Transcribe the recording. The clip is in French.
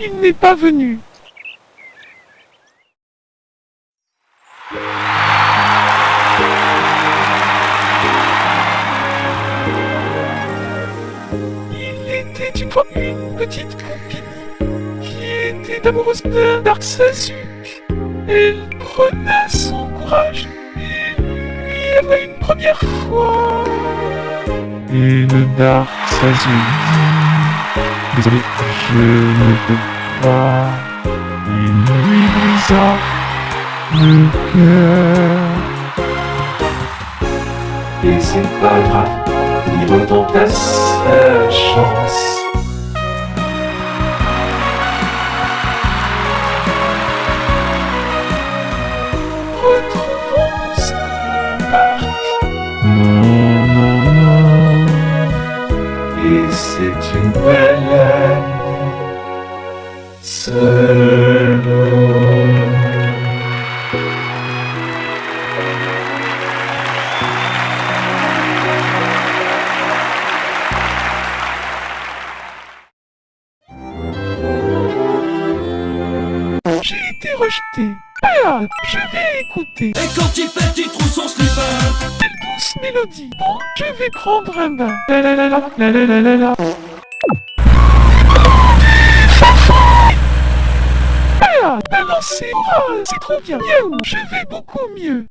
Il n'est pas venu. Il était une fois une petite copine qui était amoureuse d'un Dark Sasuke. Elle prenait son courage et lui avait une première fois. Et le Dark Sasuke Désolé, je ne peux pas. Il lui brisa le cœur. Et c'est pas grave, il retenta sa chance. Non, non, non. Et c'est une belle. Seul. J'ai été rejeté. Ah, je vais écouter Et quand il pète, il trouve son slipper cette douce mélodie. Bon, je vais prendre un bain. La la la la la la la la la. C'est ah, c'est trop bien. Je vais beaucoup mieux.